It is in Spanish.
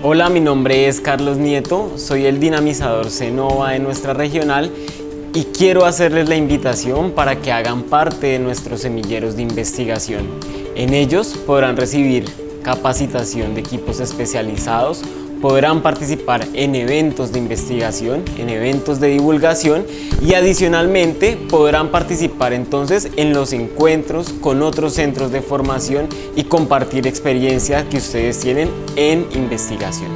Hola, mi nombre es Carlos Nieto, soy el dinamizador Cenova de nuestra regional y quiero hacerles la invitación para que hagan parte de nuestros semilleros de investigación. En ellos podrán recibir capacitación de equipos especializados, podrán participar en eventos de investigación, en eventos de divulgación y adicionalmente podrán participar entonces en los encuentros con otros centros de formación y compartir experiencias que ustedes tienen en investigación.